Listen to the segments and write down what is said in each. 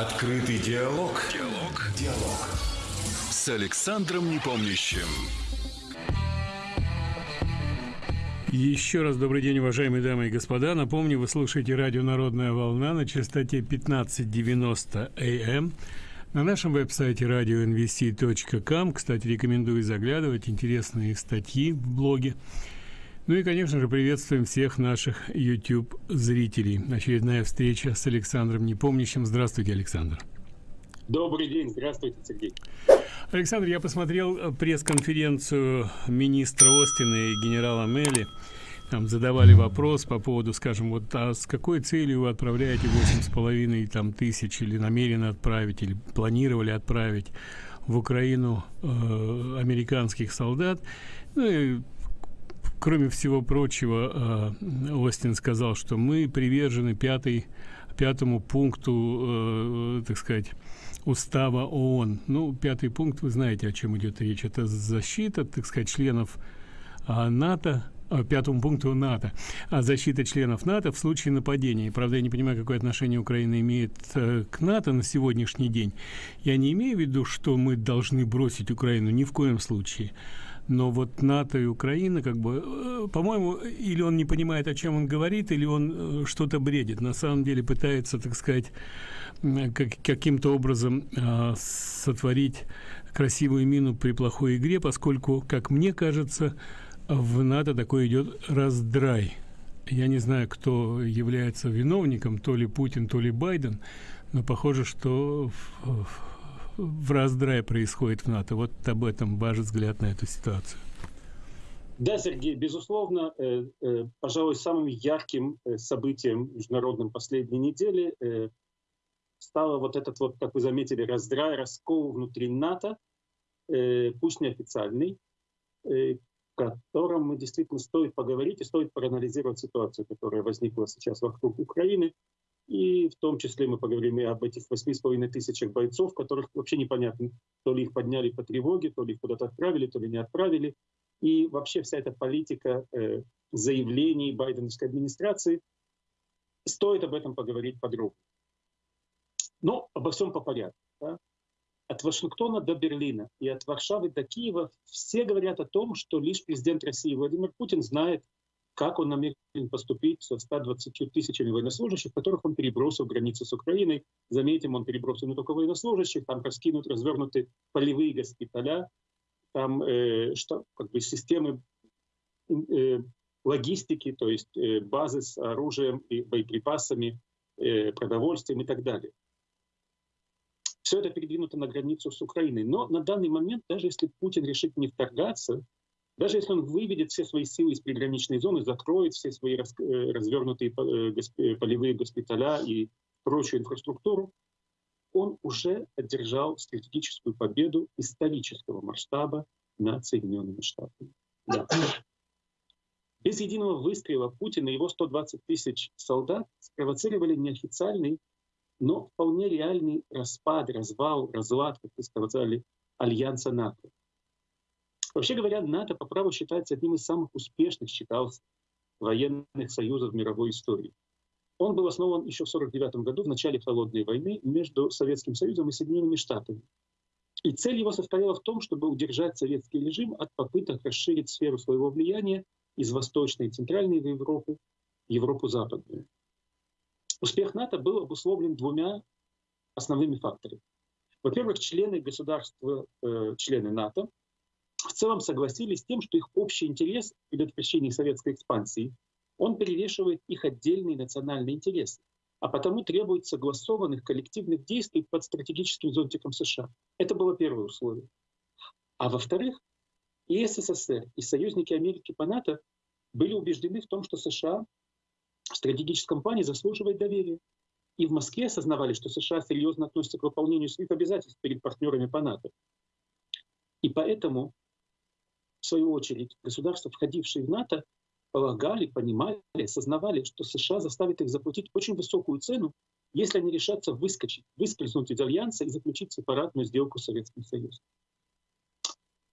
Открытый диалог. Диалог. Диалог. С Александром Непомнящим. Еще раз добрый день, уважаемые дамы и господа. Напомню, вы слушаете радио «Народная волна» на частоте 1590 АМ. На нашем веб-сайте radionvc.com, кстати, рекомендую заглядывать, интересные статьи в блоге. Ну и, конечно же, приветствуем всех наших YouTube-зрителей. Очередная встреча с Александром Непомнящим. Здравствуйте, Александр. Добрый день, здравствуйте, Сергей. Александр, я посмотрел э, пресс-конференцию министра Остина и генерала Мелли. Там задавали вопрос по поводу, скажем, вот а с какой целью вы отправляете восемь с половиной там тысяч или намерены отправить, или планировали отправить в Украину э, американских солдат. Ну и кроме всего прочего, э, Остин сказал, что мы привержены пятой, пятому пункту, э, так сказать, устава ООН. Ну, пятый пункт, вы знаете, о чем идет речь. Это защита, так сказать, членов а, НАТО, пятому пункту НАТО, а защита членов НАТО в случае нападения. Правда, я не понимаю, какое отношение Украина имеет э, к НАТО на сегодняшний день. Я не имею в виду, что мы должны бросить Украину, ни в коем случае но вот НАТО и Украина, как бы, э, по-моему, или он не понимает, о чем он говорит, или он э, что-то бредит. На самом деле пытается, так сказать, как, каким-то образом э, сотворить красивую мину при плохой игре, поскольку, как мне кажется, в НАТО такой идет раздрай. Я не знаю, кто является виновником, то ли Путин, то ли Байден, но похоже, что в, в в раздрае происходит в НАТО. Вот об этом ваш взгляд на эту ситуацию. Да, Сергей, безусловно, э, э, пожалуй, самым ярким э, событием международным последней недели э, стало вот этот вот, как вы заметили, раздрай, раскол внутри НАТО, э, пусть неофициальный, э, котором мы действительно стоит поговорить и стоит проанализировать ситуацию, которая возникла сейчас вокруг Украины. И в том числе мы поговорим и об этих восьми с половиной тысячах бойцов, которых вообще непонятно, то ли их подняли по тревоге, то ли их куда-то отправили, то ли не отправили. И вообще вся эта политика э, заявлений байденовской администрации, стоит об этом поговорить подробно. Но обо всем по порядку. Да? От Вашингтона до Берлина и от Варшавы до Киева все говорят о том, что лишь президент России Владимир Путин знает, как он намерен поступить со 120 тысячами военнослужащих, которых он перебросил границы с Украиной. Заметим, он перебросил не только военнослужащих, там раскинут, развернуты полевые госпиталя, там э, что, как бы системы э, логистики, то есть э, базы с оружием и боеприпасами, э, продовольствием и так далее. Все это передвинуто на границу с Украиной. Но на данный момент, даже если Путин решит не вторгаться, даже если он выведет все свои силы из приграничной зоны, закроет все свои э, развернутые э, полевые госпиталя и прочую инфраструктуру, он уже одержал стратегическую победу исторического масштаба над Соединенными Штатами. Да. Без единого выстрела Путин и его 120 тысяч солдат спровоцировали неофициальный, но вполне реальный распад, развал, разлад, как вы сказали, альянса НАТО. Вообще говоря, НАТО по праву считается одним из самых успешных, считался, военных союзов мировой истории. Он был основан еще в 1949 году, в начале Холодной войны, между Советским Союзом и Соединенными Штатами. И цель его состояла в том, чтобы удержать советский режим от попыток расширить сферу своего влияния из Восточной и Центральной в Европу Западную. Успех НАТО был обусловлен двумя основными факторами. Во-первых, члены государства, э, члены НАТО в целом согласились с тем, что их общий интерес в предотвращении советской экспансии, он перевешивает их отдельные национальные интересы, а потому требует согласованных коллективных действий под стратегическим зонтиком США. Это было первое условие. А во-вторых, и СССР, и союзники Америки по НАТО были убеждены в том, что США в стратегическом плане заслуживает доверия. И в Москве осознавали, что США серьезно относятся к выполнению своих обязательств перед партнерами по НАТО. И поэтому в свою очередь, государства, входившие в НАТО, полагали, понимали, осознавали, что США заставит их заплатить очень высокую цену, если они решатся выскочить, выскользнуть из Альянса и заключить сепаратную сделку с Советским Союзом.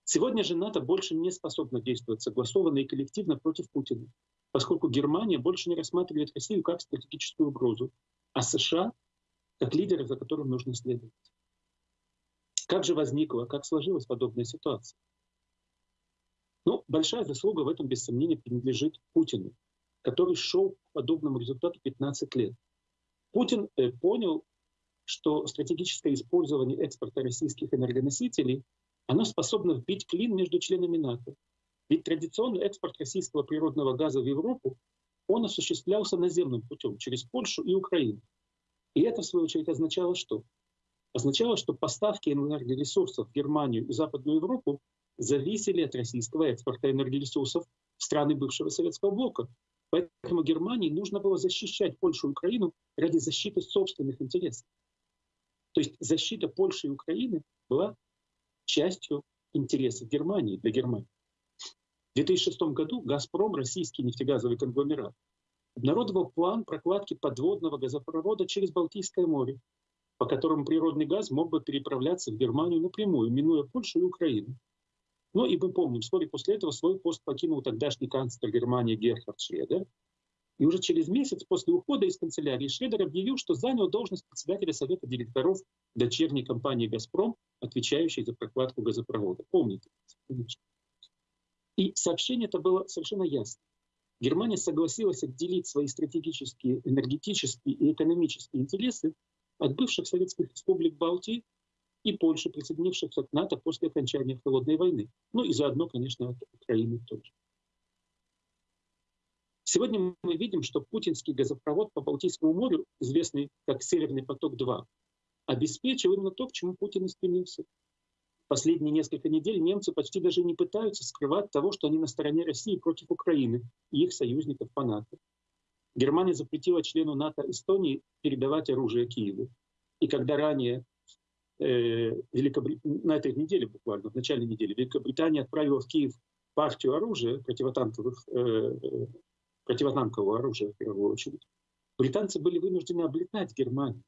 Сегодня же НАТО больше не способна действовать согласованно и коллективно против Путина, поскольку Германия больше не рассматривает Россию как стратегическую угрозу, а США как лидера, за которым нужно следовать. Как же возникла, как сложилась подобная ситуация? Ну, большая заслуга в этом, без сомнения, принадлежит Путину, который шел к подобному результату 15 лет. Путин э, понял, что стратегическое использование экспорта российских энергоносителей оно способно вбить клин между членами НАТО. Ведь традиционный экспорт российского природного газа в Европу, он осуществлялся наземным путем через Польшу и Украину. И это, в свою очередь, означало что? Означало, что поставки энергоресурсов в Германию и Западную Европу зависели от российского экспорта энергоресурсов в страны бывшего Советского блока. Поэтому Германии нужно было защищать Польшу и Украину ради защиты собственных интересов. То есть защита Польши и Украины была частью интересов Германии для Германии. В 2006 году «Газпром», российский нефтегазовый конгломерат, обнародовал план прокладки подводного газопровода через Балтийское море, по которому природный газ мог бы переправляться в Германию напрямую, минуя Польшу и Украину. Ну и мы помним, вскоре после этого свой пост покинул тогдашний канцлер Германии Герхард Шредер. И уже через месяц после ухода из канцелярии Шредер объявил, что занял должность председателя Совета директоров дочерней компании «Газпром», отвечающей за прокладку газопровода. Помните? И сообщение это было совершенно ясно. Германия согласилась отделить свои стратегические, энергетические и экономические интересы от бывших советских республик Балтии и Польши, присоединившихся к НАТО после окончания Холодной войны. Ну и заодно, конечно, от Украины тоже. Сегодня мы видим, что путинский газопровод по Балтийскому морю, известный как «Северный поток-2», обеспечил именно то, к чему Путин и стремился. Последние несколько недель немцы почти даже не пытаются скрывать того, что они на стороне России против Украины и их союзников по НАТО. Германия запретила члену НАТО Эстонии передавать оружие Киеву. И когда ранее Великобрит... на этой неделе буквально, в начале недели, Великобритания отправила в Киев партию оружия, противотанковых, э, противотанкового оружия в первую очередь, британцы были вынуждены облетать Германию.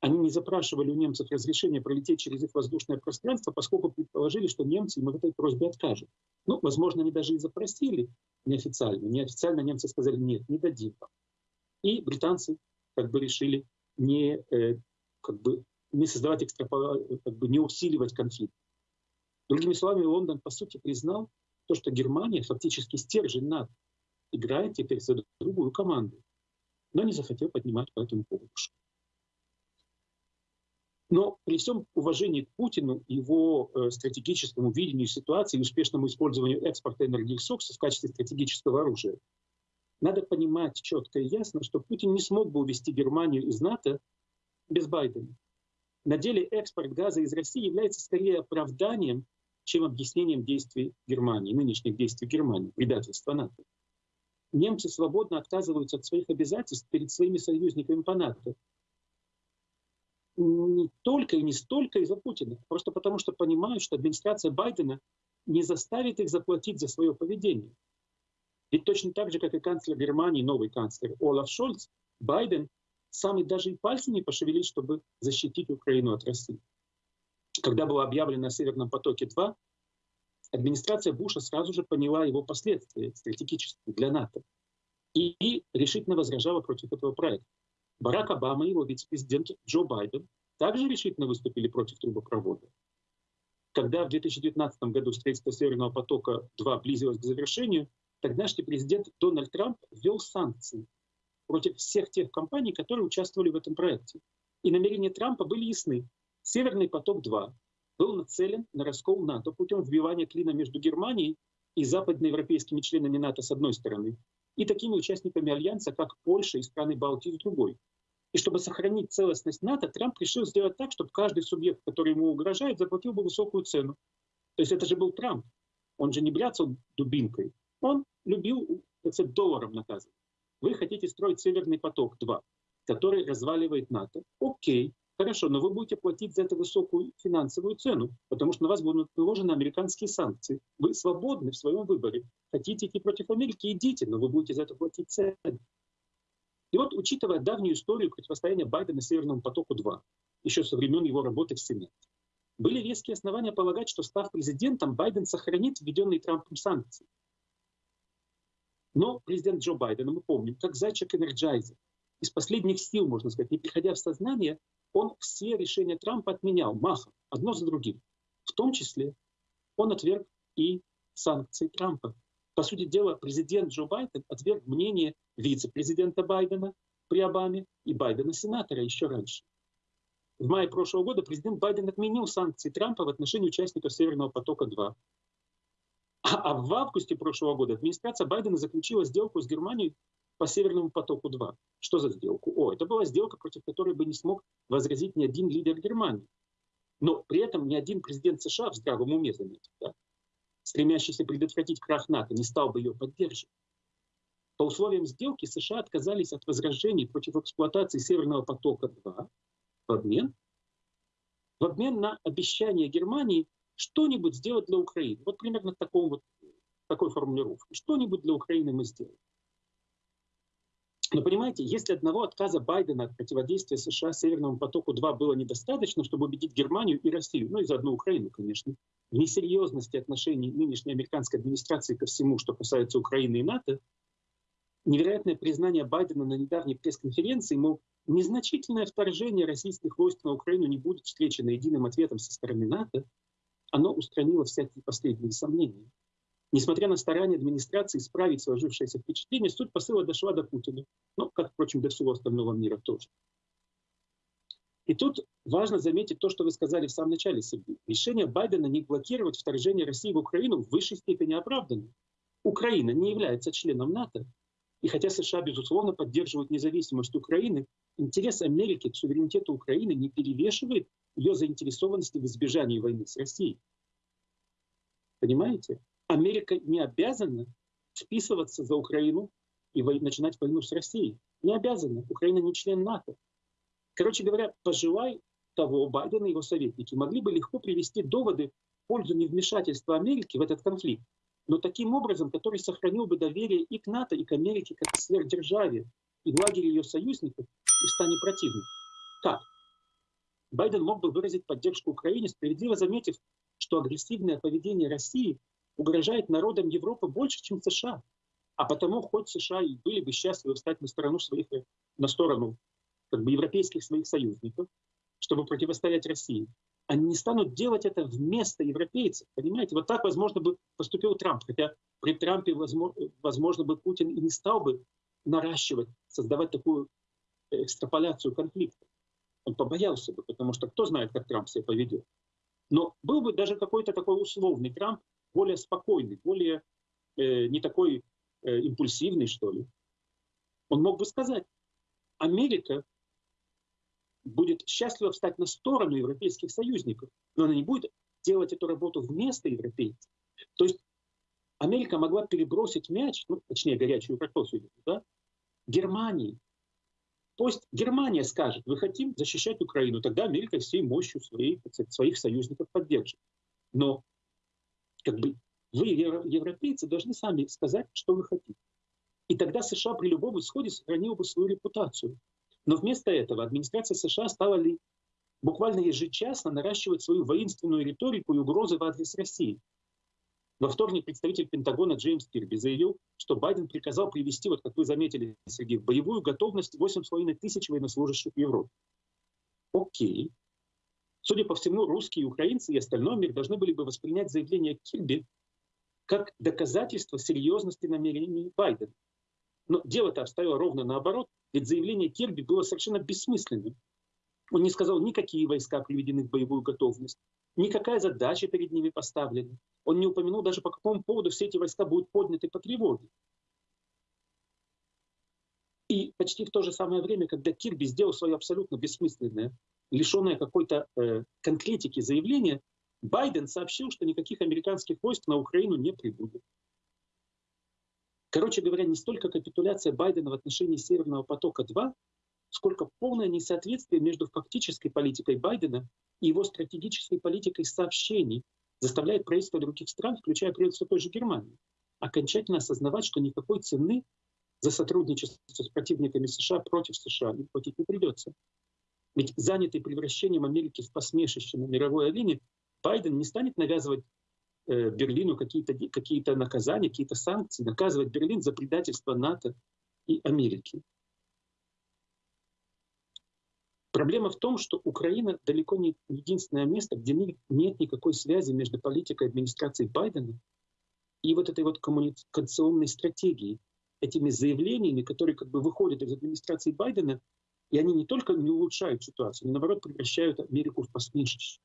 Они не запрашивали у немцев разрешения пролететь через их воздушное пространство, поскольку предположили, что немцы им в этой просьбе откажут. Ну, возможно, они даже и запросили неофициально. Неофициально немцы сказали, нет, не дадим вам. И британцы как бы решили не, э, как бы, не создавать экстрапола, как бы не усиливать конфликт. Другими словами, Лондон, по сути, признал то, что Германия, фактически стержень НАТО, играет теперь за другую команду, но не захотел поднимать по этому поводу но при всем уважении к Путину, его э, стратегическому видению ситуации и успешному использованию экспорта энергоресурсов в качестве стратегического оружия, надо понимать четко и ясно, что Путин не смог бы увести Германию из НАТО без Байдена. На деле экспорт газа из России является скорее оправданием, чем объяснением действий Германии, нынешних действий Германии, предательства НАТО. Немцы свободно отказываются от своих обязательств перед своими союзниками по НАТО, не только и не столько из-за Путина, просто потому что понимают, что администрация Байдена не заставит их заплатить за свое поведение. Ведь точно так же, как и канцлер Германии, новый канцлер Олаф Шольц, Байден сам и даже и пальцем не пошевелит, чтобы защитить Украину от России. Когда было объявлено о Северном потоке-2, администрация Буша сразу же поняла его последствия стратегические для НАТО и решительно возражала против этого проекта. Барак Обама и его вице-президент Джо Байден также решительно выступили против трубопровода. Когда в 2019 году строительство Северного потока-2 близилось к завершению, тогдашний президент Дональд Трамп ввел санкции против всех тех компаний, которые участвовали в этом проекте. И намерения Трампа были ясны. Северный поток-2 был нацелен на раскол НАТО путем вбивания клина между Германией и западноевропейскими членами НАТО с одной стороны и такими участниками Альянса, как Польша и страны Балтии с другой. И чтобы сохранить целостность НАТО, Трамп решил сделать так, чтобы каждый субъект, который ему угрожает, заплатил бы высокую цену. То есть это же был Трамп. Он же не бряцал дубинкой. Он любил, так сказать, долларом наказывать. Вы хотите строить Северный поток-2, который разваливает НАТО. Окей, Хорошо, но вы будете платить за это высокую финансовую цену, потому что на вас будут наложены американские санкции. Вы свободны в своем выборе. Хотите идти против Америки, идите, но вы будете за это платить цену. И вот, учитывая давнюю историю противостояния Байдена Северному потоку-2, еще со времен его работы в Сенате, были веские основания полагать, что став президентом, Байден сохранит введенные Трампом санкции. Но президент Джо Байден, мы помним, как зайчик энерджайзер, из последних сил, можно сказать, не приходя в сознание, он все решения Трампа отменял махом, одно за другим. В том числе он отверг и санкции Трампа. По сути дела, президент Джо Байден отверг мнение вице-президента Байдена при Обаме и Байдена-сенатора еще раньше. В мае прошлого года президент Байден отменил санкции Трампа в отношении участников Северного потока-2. А, а в августе прошлого года администрация Байдена заключила сделку с Германией по Северному потоку-2. Что за сделку? О, это была сделка, против которой бы не смог возразить ни один лидер Германии. Но при этом ни один президент США в здравом уме, заметьте, да, стремящийся предотвратить крах НАТО, не стал бы ее поддерживать. По условиям сделки США отказались от возражений против эксплуатации Северного потока-2 в обмен, в обмен на обещание Германии что-нибудь сделать для Украины. Вот примерно таком вот, такой формулировкой. Что-нибудь для Украины мы сделаем. Но понимаете, если одного отказа Байдена от противодействия США Северному потоку-2 было недостаточно, чтобы убедить Германию и Россию, ну и заодно Украину, конечно, в несерьезности отношений нынешней американской администрации ко всему, что касается Украины и НАТО, невероятное признание Байдена на недавней пресс-конференции, мол, незначительное вторжение российских войск на Украину не будет встречено единым ответом со стороны НАТО, оно устранило всякие последние сомнения. Несмотря на старания администрации исправить сложившееся впечатление, суть посыла дошла до Путина. Ну, как, впрочем, до всего остального мира тоже. И тут важно заметить то, что вы сказали в самом начале, Сергей. Решение Байдена не блокировать вторжение России в Украину в высшей степени оправдано. Украина не является членом НАТО. И хотя США, безусловно, поддерживают независимость Украины, интерес Америки к суверенитету Украины не перевешивает ее заинтересованности в избежании войны с Россией. Понимаете? Америка не обязана вписываться за Украину и начинать войну с Россией. Не обязана. Украина не член НАТО. Короче говоря, пожелай того, Байден и его советники могли бы легко привести доводы в пользу невмешательства Америки в этот конфликт, но таким образом, который сохранил бы доверие и к НАТО, и к Америке как к сверхдержаве, и в лагере ее союзников, и в стане противных. Как? Байден мог бы выразить поддержку Украине, справедливо заметив, что агрессивное поведение России угрожает народам Европы больше, чем США. А потому, хоть США и были бы счастливы встать на сторону своих, на сторону как бы, европейских своих союзников, чтобы противостоять России, они не станут делать это вместо европейцев. Понимаете, вот так, возможно, бы поступил Трамп. Хотя при Трампе, возможно, возможно бы Путин и не стал бы наращивать, создавать такую экстраполяцию конфликта. Он побоялся бы, потому что кто знает, как Трамп себя поведет. Но был бы даже какой-то такой условный Трамп, более спокойный, более э, не такой э, импульсивный, что ли. Он мог бы сказать, Америка будет счастливо встать на сторону европейских союзников, но она не будет делать эту работу вместо европейцев. То есть Америка могла перебросить мяч, ну, точнее, горячую картофель, да, Германии. Пусть Германия скажет, вы хотим защищать Украину, тогда Америка всей мощью своих, своих союзников поддержит. Но как бы вы, европейцы, должны сами сказать, что вы хотите. И тогда США при любом исходе сохранила бы свою репутацию. Но вместо этого администрация США стала ли буквально ежечасно наращивать свою воинственную риторику и угрозы в адрес России. Во вторник представитель Пентагона Джеймс Кирби заявил, что Байден приказал привести, вот как вы заметили, Сергей, в боевую готовность 8,5 тысяч военнослужащих в Европе. Окей. Судя по всему, русские, украинцы и остальной мир должны были бы воспринять заявление Кирби как доказательство серьезности намерений Байдена. Но дело-то обстояло ровно наоборот, ведь заявление Кирби было совершенно бессмысленным. Он не сказал, никакие войска приведены в боевую готовность, никакая задача перед ними поставлена. Он не упомянул даже, по какому поводу все эти войска будут подняты по тревоге. И почти в то же самое время, когда Кирби сделал свое абсолютно бессмысленное лишенное какой-то э, конкретики заявление, Байден сообщил, что никаких американских войск на Украину не прибудет. Короче говоря, не столько капитуляция Байдена в отношении Северного потока-2, сколько полное несоответствие между фактической политикой Байдена и его стратегической политикой сообщений заставляет правительство других стран, включая правительство той же Германии, окончательно осознавать, что никакой цены за сотрудничество с противниками США против США им платить не придется. Ведь занятый превращением Америки в посмешище на мировой арене, Байден не станет навязывать э, Берлину какие-то какие наказания, какие-то санкции, наказывать Берлин за предательство НАТО и Америки. Проблема в том, что Украина далеко не единственное место, где нет никакой связи между политикой администрации Байдена и вот этой вот коммуникационной стратегией, этими заявлениями, которые как бы выходят из администрации Байдена, и они не только не улучшают ситуацию, они наоборот превращают Америку в посмешище.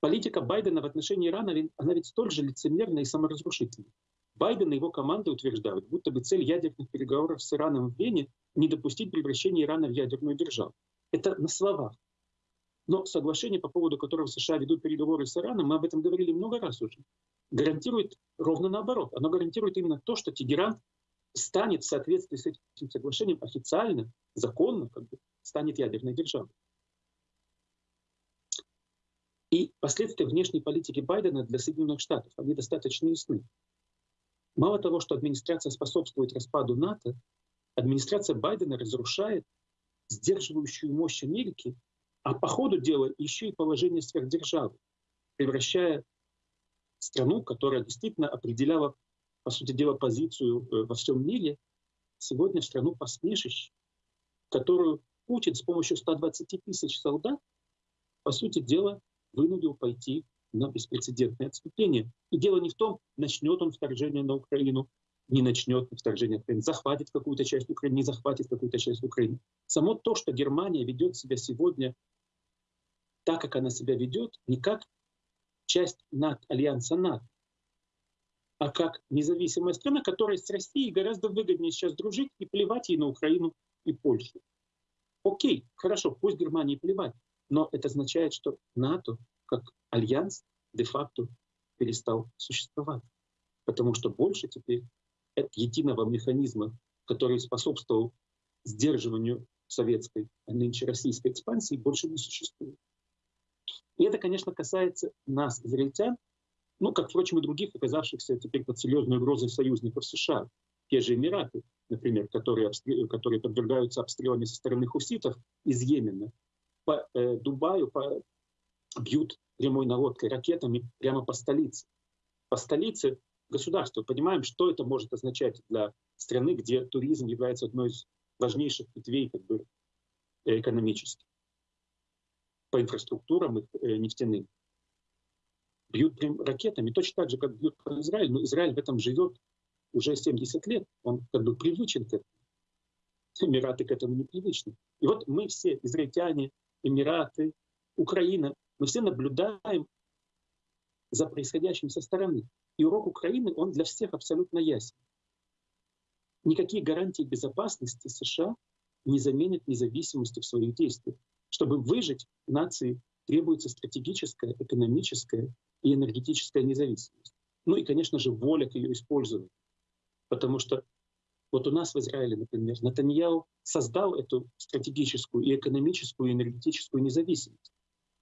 Политика Байдена в отношении Ирана, она ведь столь же лицемерна и саморазрушительна. Байден и его команда утверждают, будто бы цель ядерных переговоров с Ираном в Вене — не допустить превращения Ирана в ядерную державу. Это на словах. Но соглашение, по поводу которого США ведут переговоры с Ираном, мы об этом говорили много раз уже, гарантирует ровно наоборот. Оно гарантирует именно то, что Тегеран станет в соответствии с этим соглашением официально, законно, как бы, станет ядерной державой. И последствия внешней политики Байдена для Соединенных Штатов, они достаточно ясны. Мало того, что администрация способствует распаду НАТО, администрация Байдена разрушает сдерживающую мощь Америки, а по ходу дела еще и положение сверхдержавы, превращая страну, которая действительно определяла, по сути дела, позицию э, во всем мире, сегодня в страну посмешищ, которую Путин с помощью 120 тысяч солдат, по сути дела, вынудил пойти на беспрецедентное отступление. И дело не в том, начнет он вторжение на Украину не начнет вторжение Украины, захватит какую-то часть Украины, не захватит какую-то часть Украины. Само то, что Германия ведет себя сегодня так, как она себя ведет, не как часть НАТО, альянса НАТО, а как независимая страна, которая с Россией гораздо выгоднее сейчас дружить и плевать ей на Украину и Польшу. Окей, хорошо, пусть Германии плевать, но это означает, что НАТО как альянс де-факто перестал существовать. Потому что больше теперь единого механизма, который способствовал сдерживанию советской, а нынче российской экспансии, больше не существует. И это, конечно, касается нас, израильтян, ну, как, впрочем, и других, оказавшихся теперь под серьезной угрозой союзников США. Те же Эмираты, например, которые, которые подвергаются обстрелами со стороны хуситов из Йемена. По э, Дубаю по, бьют прямой наводкой ракетами прямо по столице. По столице государства. Понимаем, что это может означать для страны, где туризм является одной из важнейших ветвей как бы, э, экономических по инфраструктурам э, нефтяным. Бьют прям ракетами, точно так же, как бьют по Израилю. Но Израиль в этом живет уже 70 лет. Он как бы привычен к этому. Эмираты к этому не привычны. И вот мы все, израильтяне, Эмираты, Украина, мы все наблюдаем за происходящим со стороны. И урок Украины, он для всех абсолютно ясен. Никакие гарантии безопасности США не заменят независимости в своих действиях. Чтобы выжить, нации требуется стратегическая, экономическая и энергетическая независимость. Ну и, конечно же, воля к ее использованию. Потому что вот у нас в Израиле, например, Натаньяу создал эту стратегическую и экономическую и энергетическую независимость.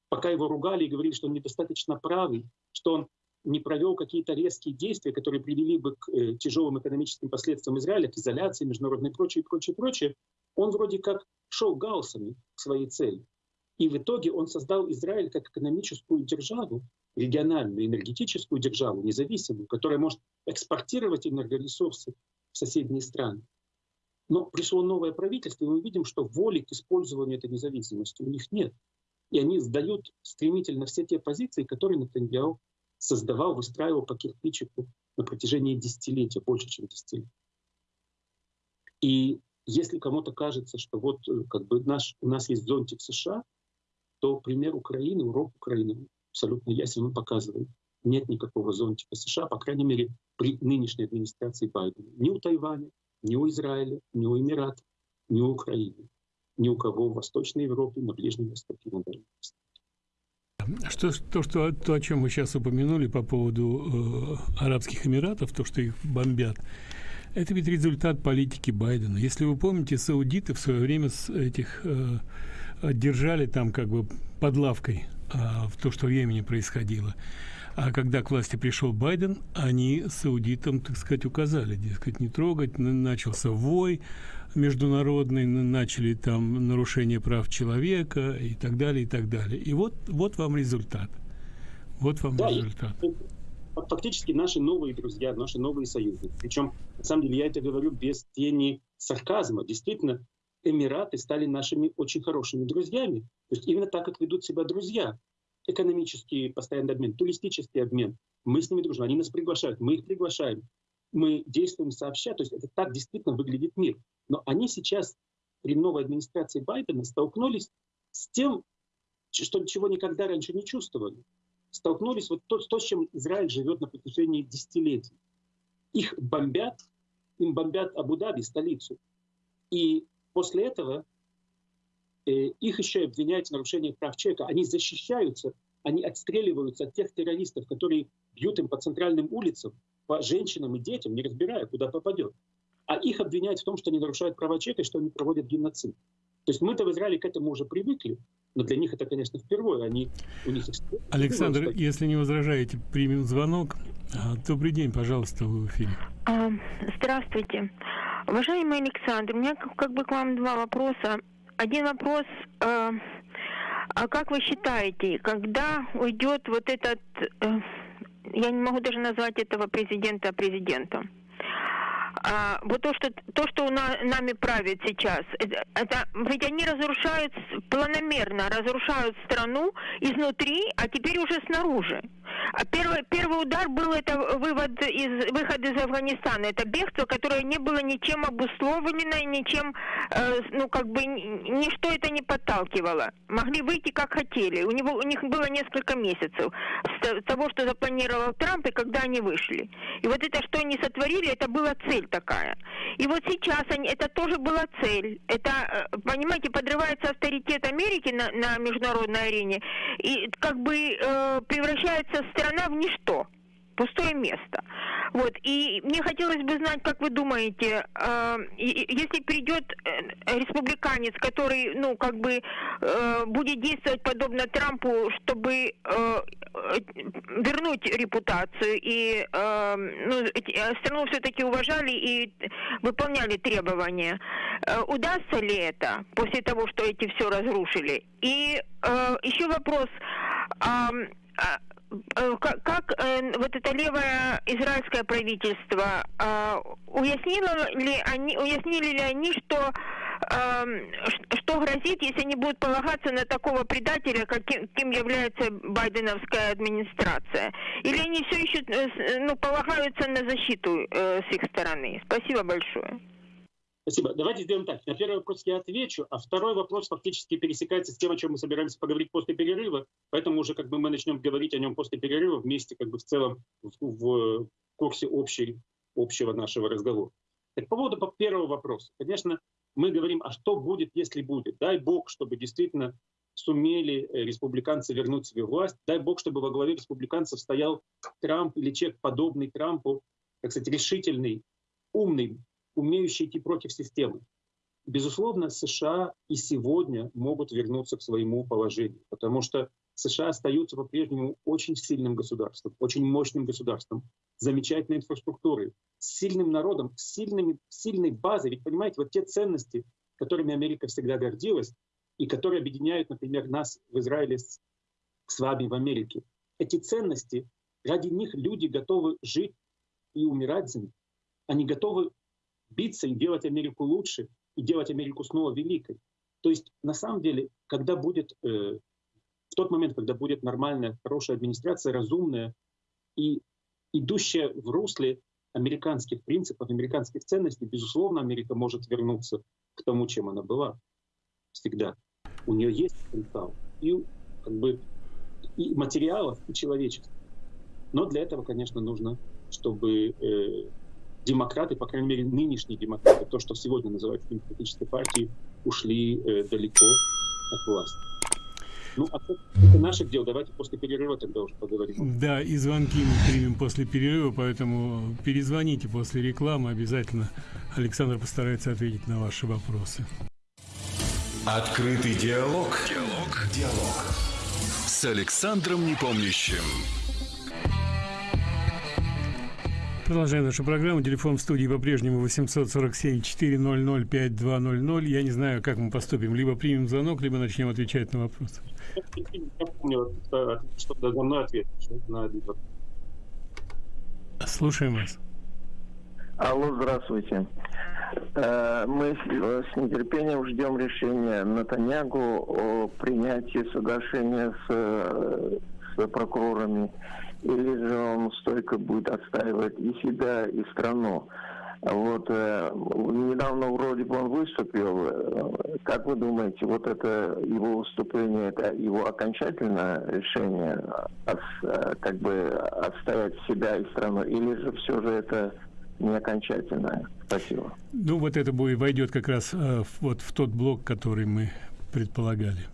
Пока его ругали и говорили, что он недостаточно правый, что он не провел какие-то резкие действия, которые привели бы к э, тяжелым экономическим последствиям Израиля, к изоляции международной и прочее, прочее, прочее, он вроде как шел гаусами к своей цели. И в итоге он создал Израиль как экономическую державу, региональную энергетическую державу, независимую, которая может экспортировать энергоресурсы в соседние страны. Но пришло новое правительство, и мы видим, что воли к использованию этой независимости у них нет. И они сдают стремительно все те позиции, которые Натаньяу создавал, выстраивал по кирпичику на протяжении десятилетия, больше, чем десятилетия. И если кому-то кажется, что вот э, как бы наш, у нас есть зонтик США, то пример Украины, урок Украины абсолютно ясен, он показывает, нет никакого зонтика США, по крайней мере, при нынешней администрации Байдена. Ни у Тайваня, ни у Израиля, ни у Эмиратов, ни у Украины, ни у кого в Восточной Европе, на Ближнем Востоке, на Дальнем Востоке. Что, то, что, то, о чем вы сейчас упомянули по поводу э, Арабских Эмиратов, то, что их бомбят, это ведь результат политики Байдена. Если вы помните, саудиты в свое время с этих э, держали там как бы под лавкой э, в то, что в Йемене происходило. А когда к власти пришел Байден, они саудитам, так сказать, указали, дескать, не трогать, начался вой, международные начали там нарушение прав человека и так далее, и так далее. И вот, вот вам результат. Вот вам да, результат. Фактически наши новые друзья, наши новые союзники. Причем, на самом деле, я это говорю без тени сарказма. Действительно, Эмираты стали нашими очень хорошими друзьями. То есть именно так, как ведут себя друзья. Экономический постоянный обмен, туристический обмен. Мы с ними дружим, они нас приглашают, мы их приглашаем. Мы действуем сообща, то есть это так действительно выглядит мир. Но они сейчас при новой администрации Байдена столкнулись с тем, что, чего никогда раньше не чувствовали. Столкнулись вот то, то, с чем Израиль живет на протяжении десятилетий. Их бомбят, им бомбят Абу-Даби, столицу. И после этого э, их еще обвиняют в нарушении прав человека. Они защищаются, они отстреливаются от тех террористов, которые бьют им по центральным улицам, по женщинам и детям, не разбирая, куда попадет. А их обвиняют в том, что они нарушают права человека и что они проводят геноцид. То есть мы-то в Израиле к этому уже привыкли, но для них это, конечно, впервые. Они, у них Александр, что... если не возражаете, примем звонок. А, добрый день, пожалуйста, вы в эфире. А, здравствуйте. Уважаемый Александр, у меня как бы к вам два вопроса. Один вопрос. Э, а как вы считаете, когда уйдет вот этот, э, я не могу даже назвать этого президента президентом, а, вот то, что то, что на, нами правит сейчас, это, это ведь они разрушают планомерно, разрушают страну изнутри, а теперь уже снаружи. А первый, первый удар был это вывод из, выход из Афганистана. Это бегство, которое не было ничем обусловлено, ничем, э, ну, как бы, ничто это не подталкивало. Могли выйти как хотели. У, него, у них было несколько месяцев с того, что запланировал Трамп, и когда они вышли. И вот это, что они сотворили, это была цель такая. И вот сейчас они, это тоже была цель. Это, э, понимаете, подрывается авторитет Америки на, на международной арене и как бы э, превращается страна в ничто пустое место. Вот. И мне хотелось бы знать, как вы думаете, э, если придет э, республиканец, который, ну, как бы э, будет действовать подобно Трампу, чтобы э, вернуть репутацию и э, ну, э, страну все-таки уважали и выполняли требования, э, удастся ли это после того, что эти все разрушили? И э, еще вопрос. Э, Э, как, э, вот это левое израильское правительство э, уяснило ли они, уяснили ли они, что э, что грозит, если они будут полагаться на такого предателя, каким, каким является байденовская администрация? Или они все еще э, ну, полагаются на защиту э, с их стороны? Спасибо большое. Спасибо. Давайте сделаем так. На первый вопрос я отвечу, а второй вопрос фактически пересекается с тем, о чем мы собираемся поговорить после перерыва, поэтому уже как бы мы начнем говорить о нем после перерыва вместе как бы в целом в, в курсе общей, общего нашего разговора. Так, по поводу первого вопроса. Конечно, мы говорим, а что будет, если будет? Дай Бог, чтобы действительно сумели э, республиканцы вернуть себе власть. Дай Бог, чтобы во главе республиканцев стоял Трамп или человек, подобный Трампу, так сказать, решительный, умный, умеющий идти против системы. Безусловно, США и сегодня могут вернуться к своему положению, потому что США остаются по-прежнему очень сильным государством, очень мощным государством, замечательной инфраструктурой, сильным народом, сильными, сильной базой. Ведь понимаете, вот те ценности, которыми Америка всегда гордилась, и которые объединяют, например, нас в Израиле с, с вами в Америке, эти ценности, ради них люди готовы жить и умирать за них. Они готовы биться и делать Америку лучше, и делать Америку снова великой. То есть, на самом деле, когда будет, э, в тот момент, когда будет нормальная, хорошая администрация, разумная и идущая в русле американских принципов, американских ценностей, безусловно, Америка может вернуться к тому, чем она была всегда. У нее есть потенциал и, как бы, и материалов, и человечества. Но для этого, конечно, нужно, чтобы э, демократы, по крайней мере, нынешние демократы, то, что сегодня называют демократической партией, ушли э, далеко от власти. Ну, а это наших дел. Давайте после перерыва тогда уже поговорим. Да, и звонки мы примем после перерыва, поэтому перезвоните после рекламы обязательно. Александр постарается ответить на ваши вопросы. Открытый диалог. Диалог. Диалог. С Александром Непомнящим. Продолжаем нашу программу. Телефон в студии по-прежнему 847-400-5200. Я не знаю, как мы поступим. Либо примем звонок, либо начнем отвечать на вопросы. Я на Слушаем вас. Алло, здравствуйте. Э, мы с нетерпением ждем решения Натаньягу о принятии соглашения с, с прокурорами, или же он стойко будет отстаивать и себя, и страну. Вот э, недавно вроде бы он выступил. Э, как вы думаете, вот это его выступление, это его окончательное решение от, э, как бы отстоять себя и страну, или же все же это не окончательное? Спасибо. Ну вот это будет войдет как раз вот в тот блок, который мы предполагали.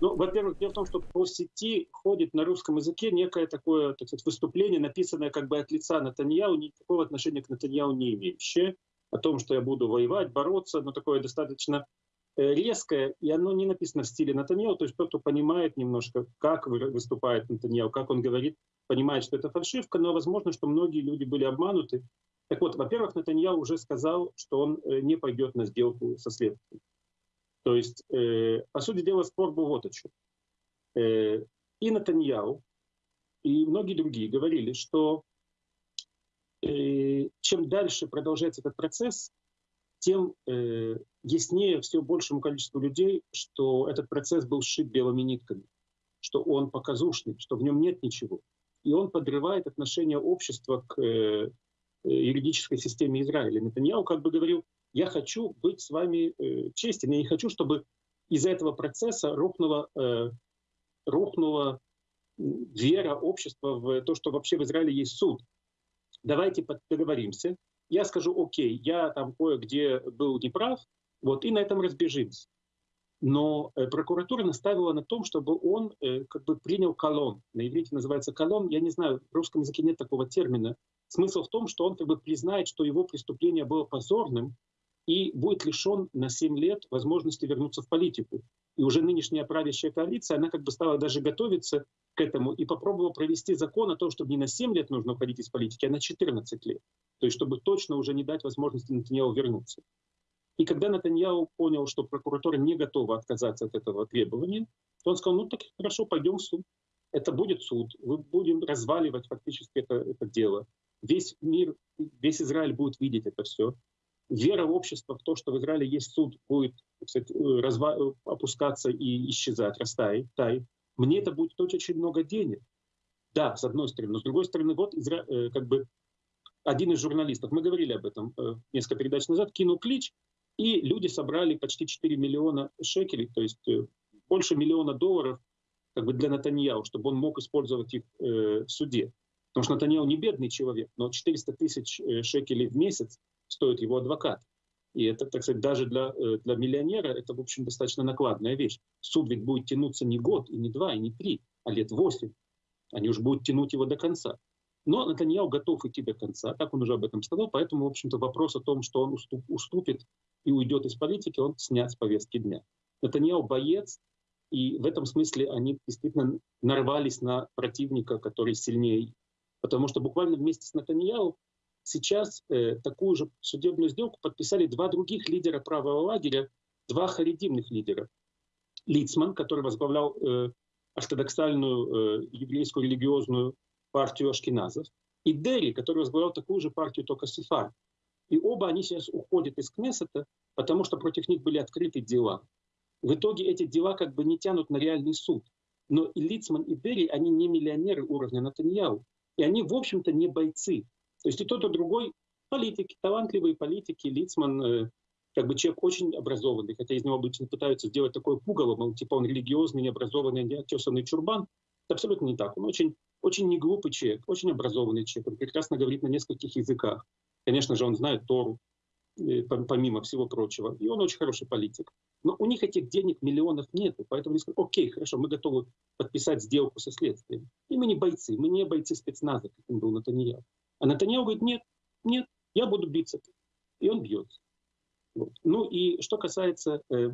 Ну, во-первых, дело в том, что по сети ходит на русском языке некое такое так сказать, выступление, написанное как бы от лица Натаньяу, никакого отношения к Натаньяу не имеющее, о том, что я буду воевать, бороться, но такое достаточно э, резкое, и оно не написано в стиле Натаньяу, то есть тот, кто понимает немножко, как выступает Натаньяу, как он говорит, понимает, что это фальшивка, но возможно, что многие люди были обмануты. Так вот, во-первых, Натаньяу уже сказал, что он э, не пойдет на сделку со следствием. То есть, э, по сути дела, спор был вот о чем. Э, и Натаньяу, и многие другие говорили, что э, чем дальше продолжается этот процесс, тем э, яснее все большему количеству людей, что этот процесс был сшит белыми нитками, что он показушный, что в нем нет ничего. И он подрывает отношение общества к э, юридической системе Израиля. Натаньяу как бы говорил, я хочу быть с вами э, честен. Я не хочу, чтобы из-за этого процесса рухнула, э, рухнула вера общества в то, что вообще в Израиле есть суд. Давайте договоримся. Я скажу, окей, я там кое-где был неправ, вот, и на этом разбежимся. Но э, прокуратура наставила на том, чтобы он э, как бы принял колон. На иврите называется колон. Я не знаю, в русском языке нет такого термина. Смысл в том, что он как бы признает, что его преступление было позорным, и будет лишен на 7 лет возможности вернуться в политику. И уже нынешняя правящая коалиция, она как бы стала даже готовиться к этому и попробовала провести закон о том, чтобы не на 7 лет нужно уходить из политики, а на 14 лет. То есть чтобы точно уже не дать возможности Натаньяу вернуться. И когда Натаньяу понял, что прокуратура не готова отказаться от этого требования, то он сказал, ну так хорошо, пойдем в суд. Это будет суд, мы будем разваливать фактически это, это дело. Весь мир, весь Израиль будет видеть это все вера общества в то, что в Израиле есть суд, будет кстати, э, разва... Э, опускаться и исчезать, растаять, тай. Мне это будет стоить очень много денег. Да, с одной стороны. Но с другой стороны, вот Изра... Э, как бы один из журналистов, мы говорили об этом несколько передач назад, кинул клич, и люди собрали почти 4 миллиона шекелей, то есть больше миллиона долларов как бы для Натаньяу, чтобы он мог использовать их в суде. Потому что Натаньяу не бедный человек, но 400 тысяч шекелей в месяц стоит его адвокат. И это, так сказать, даже для, э, для миллионера это, в общем, достаточно накладная вещь. Суд ведь будет тянуться не год, и не два, и не три, а лет восемь. Они уже будут тянуть его до конца. Но Натаньяу готов идти до конца, так он уже об этом сказал, поэтому, в общем-то, вопрос о том, что он уступ, уступит и уйдет из политики, он снят с повестки дня. Натаньяу боец, и в этом смысле они действительно нарвались на противника, который сильнее. Потому что буквально вместе с Натаньяу Сейчас э, такую же судебную сделку подписали два других лидера правого лагеря, два харидимных лидера. Лицман, который возглавлял э, ортодоксальную э, еврейскую религиозную партию ашкеназов, и Дерри, который возглавлял такую же партию, только Сефар. И оба они сейчас уходят из Кнессета, потому что против них были открыты дела. В итоге эти дела как бы не тянут на реальный суд. Но и Лицман, и Дерри, они не миллионеры уровня Натаньяу. И они, в общем-то, не бойцы. То есть и тот, и другой политики, талантливые политики, Лицман, э, как бы человек очень образованный, хотя из него обычно пытаются сделать такое пугало, мол, типа он религиозный, необразованный, неотесанный чурбан. Это абсолютно не так. Он очень, очень неглупый человек, очень образованный человек. Он прекрасно говорит на нескольких языках. Конечно же, он знает Тору, э, помимо всего прочего. И он очень хороший политик. Но у них этих денег миллионов нет. Поэтому они сказали, окей, хорошо, мы готовы подписать сделку со следствием. И мы не бойцы, мы не бойцы спецназа, как он был Натаньял. А Натаньяу говорит, нет, нет, я буду биться. И он бьется. Вот. Ну и что касается э,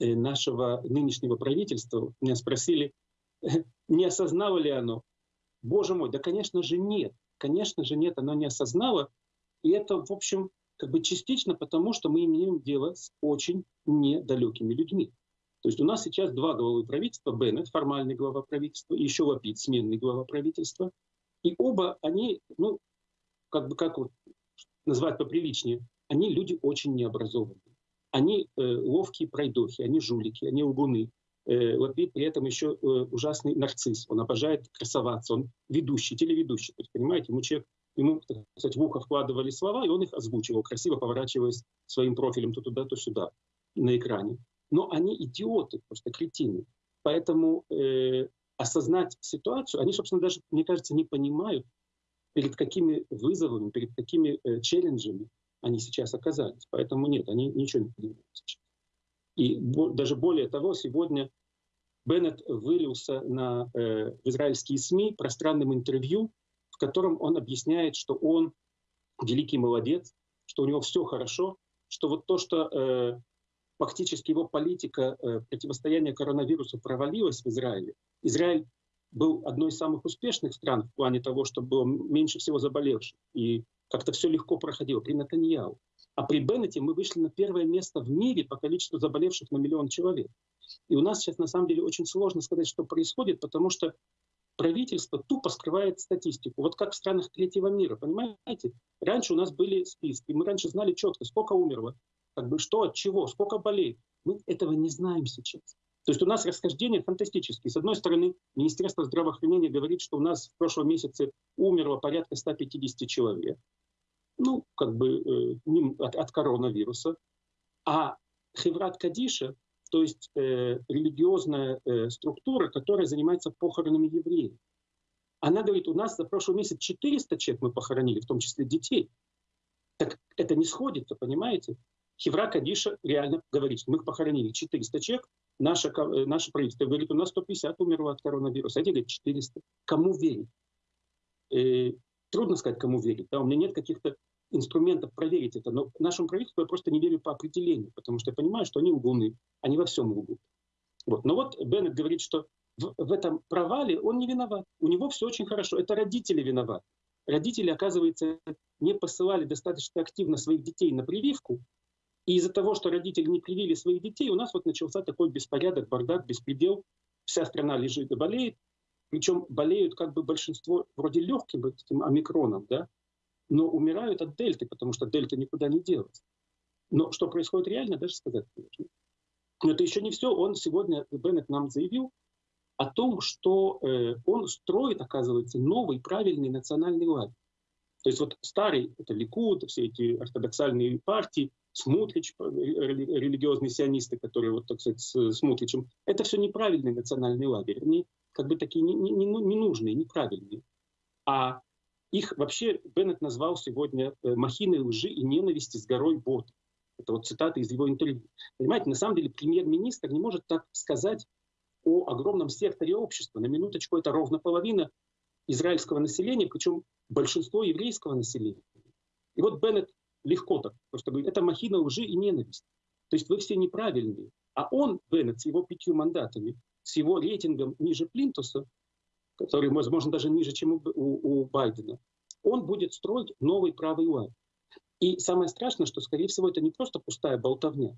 э, нашего нынешнего правительства, меня спросили, не осознало ли оно. Боже мой, да, конечно же, нет. Конечно же, нет, оно не осознало. И это, в общем, как бы частично потому, что мы имеем дело с очень недалекими людьми. То есть у нас сейчас два главы правительства, Беннет, формальный глава правительства, и еще Лапид, сменный глава правительства. И оба они, ну, как бы как вот назвать поприличнее, они люди очень необразованные. Они э, ловкие пройдохи, они жулики, они лгуны. Э, Лапид при этом еще э, ужасный нарцисс. Он обожает красоваться, он ведущий, телеведущий. То есть, понимаете, ему человек, ему, так сказать, в ухо вкладывали слова, и он их озвучивал, красиво поворачиваясь своим профилем то туда, то сюда на экране. Но они идиоты, просто кретины. Поэтому э, осознать ситуацию, они, собственно, даже, мне кажется, не понимают, перед какими вызовами, перед какими э, челленджами они сейчас оказались. Поэтому нет, они ничего не понимают сейчас. И бо, даже более того, сегодня Беннет вылился на э, в израильские СМИ пространным интервью, в котором он объясняет, что он великий молодец, что у него все хорошо, что вот то, что э, фактически его политика э, противостояния коронавирусу провалилась в Израиле, Израиль был одной из самых успешных стран в плане того, что было меньше всего заболевших. И как-то все легко проходило при Натаньяу. А при Беннете мы вышли на первое место в мире по количеству заболевших на миллион человек. И у нас сейчас на самом деле очень сложно сказать, что происходит, потому что правительство тупо скрывает статистику. Вот как в странах третьего мира, понимаете? Раньше у нас были списки, мы раньше знали четко, сколько умерло, как бы что от чего, сколько болеет. Мы этого не знаем сейчас. То есть у нас расхождения фантастические. С одной стороны, Министерство здравоохранения говорит, что у нас в прошлом месяце умерло порядка 150 человек. Ну, как бы э, от, от коронавируса. А Хеврат Кадиша, то есть э, религиозная э, структура, которая занимается похоронами евреев, она говорит, у нас за прошлый месяц 400 человек мы похоронили, в том числе детей. Так это не сходится, понимаете? Хевра Кадиша реально говорит, что мы их похоронили 400 человек, наше, э, наше правительство говорит, у нас 150 умерло от коронавируса, эти говорят 400. Кому верить? Э, трудно сказать, кому верить. Да? У меня нет каких-то инструментов проверить это, но нашему правительству я просто не верю по определению, потому что я понимаю, что они лгуны, они во всем лгут. Вот. Но вот Беннет говорит, что в, в этом провале он не виноват. У него все очень хорошо. Это родители виноваты. Родители, оказывается, не посылали достаточно активно своих детей на прививку, и из-за того, что родители не привили своих детей, у нас вот начался такой беспорядок, бардак, беспредел. Вся страна лежит и болеет. Причем болеют как бы большинство вроде легким этим омикроном, да, но умирают от дельты, потому что дельта никуда не делась. Но что происходит реально, даже сказать сложно. Но это еще не все. Он сегодня, Беннет нам заявил о том, что э, он строит, оказывается, новый правильный национальный лагерь. То есть вот старый, это Ликуд, все эти ортодоксальные партии, Смутрич, э, религиозные сионисты, которые, вот, так сказать, с Смутричем, это все неправильный национальный лагерь. Они как бы такие ненужные, не, не, неправильные. А их вообще Беннет назвал сегодня э, махиной лжи и ненависти с горой бот. Это вот цитата из его интервью. Понимаете, на самом деле премьер-министр не может так сказать о огромном секторе общества. На минуточку это ровно половина израильского населения, причем большинство еврейского населения. И вот Беннет легко так просто говорит, это махина лжи и ненависти. То есть вы все неправильные. А он, Беннет, с его пятью мандатами, с его рейтингом ниже Плинтуса, который, возможно, даже ниже, чем у, у, у Байдена, он будет строить новый правый лагерь. И самое страшное, что, скорее всего, это не просто пустая болтовня,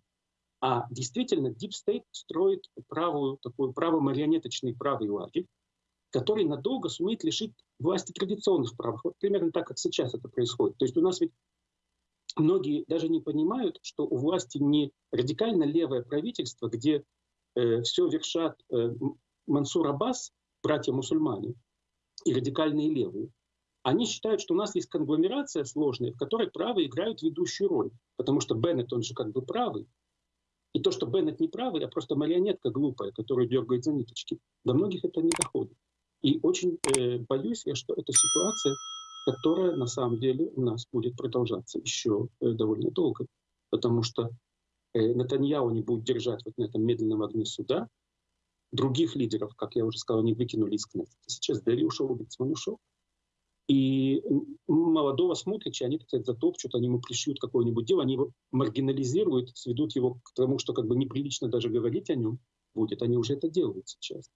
а действительно Deep State строит правую, такой право-марионеточный правый лагерь, который надолго сумеет лишить власти традиционных прав. Вот примерно так, как сейчас это происходит. То есть у нас ведь многие даже не понимают, что у власти не радикально левое правительство, где э, все вершат э, Мансур Аббас, братья-мусульмане, и радикальные левые. Они считают, что у нас есть конгломерация сложная, в которой правые играют ведущую роль. Потому что Беннет, он же как бы правый. И то, что Беннет не правый, а просто марионетка глупая, которая дергает за ниточки, до многих это не доходит. И очень э, боюсь я, что эта ситуация которая на самом деле у нас будет продолжаться еще э, довольно долго, потому что э, Натаньяу не будет держать вот на этом медленном огне суда. Других лидеров, как я уже сказал, не выкинули из Кнессета. Сейчас Дерри ушел, Лицман ушел. И молодого Смутрича они, так сказать, затопчут, они ему пришьют какое-нибудь дело, они его маргинализируют, сведут его к тому, что как бы неприлично даже говорить о нем будет. Они уже это делают сейчас.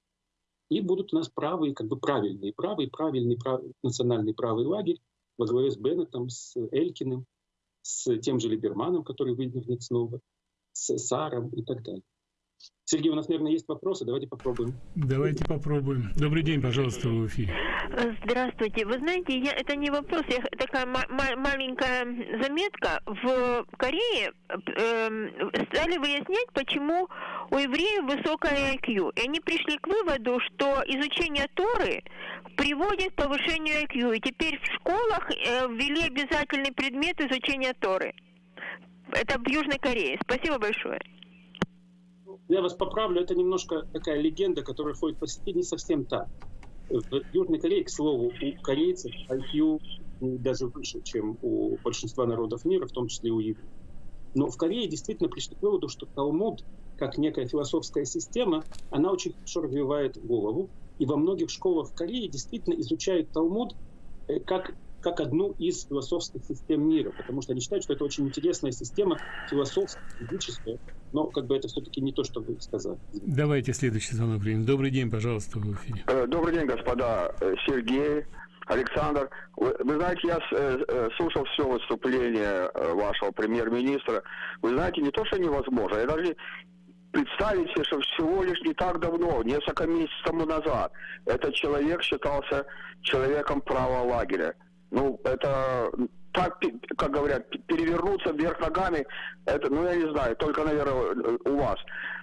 И будут у нас правые, как бы правильные, правый, правильный, прав, национальный правый лагерь во главе с Беннетом, с Элькиным, с тем же Либерманом, который выдвинет снова, с Саром и так далее. Сергей, у нас, наверное, есть вопросы. Давайте попробуем. Давайте попробуем. Добрый день, пожалуйста, в эфире. Здравствуйте. Вы знаете, я, это не вопрос, я, такая маленькая заметка. В Корее э, стали выяснять, почему у евреев высокая IQ. И они пришли к выводу, что изучение Торы приводит к повышению IQ. И теперь в школах э, ввели обязательный предмет изучения Торы. Это в Южной Корее. Спасибо большое. Я вас поправлю, это немножко такая легенда, которая ходит по сети, не совсем так. В Южной Корее, к слову, у корейцев IQ даже выше, чем у большинства народов мира, в том числе у евреев. Но в Корее действительно пришли к выводу, что Талмуд, как некая философская система, она очень хорошо развивает голову. И во многих школах в Корее действительно изучают Талмуд э, как как одну из философских систем мира, потому что они считают, что это очень интересная система философская, физическая, но как бы это все-таки не то, что вы сказали. Давайте следующий звонок примем. Добрый день, пожалуйста, в эфире. Э, добрый день, господа. Э, Сергей, Александр, вы, вы знаете, я э, слушал все выступление вашего премьер-министра. Вы знаете, не то, что невозможно, я даже представить себе, что всего лишь не так давно, несколько месяцев тому назад, этот человек считался человеком правого лагеря. Ну, это так, как говорят, перевернуться вверх ногами, это, ну, я не знаю, только, наверное, у вас.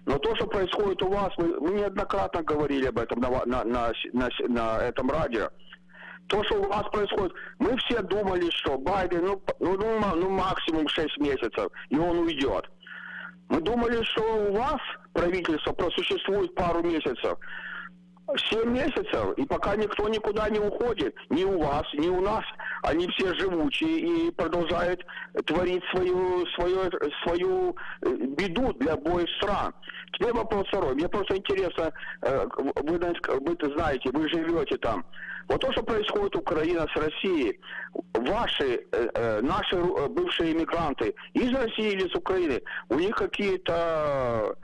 Но то, что происходит у вас, мы, мы неоднократно говорили об этом на, на, на, на, на этом радио. То, что у вас происходит, мы все думали, что Байден, ну, ну, ну, ну максимум 6 месяцев, и он уйдет. Мы думали, что у вас правительство просуществует пару месяцев. 7 месяцев, и пока никто никуда не уходит, ни у вас, ни у нас, они все живучие и продолжают творить свою, свою, свою э, беду для обоих стран. Теперь вопрос второй. Мне просто интересно, э, вы, вы знаете, вы живете там. Вот то, что происходит Украина с Россией, ваши, э, наши бывшие иммигранты из России или из Украины, у них какие-то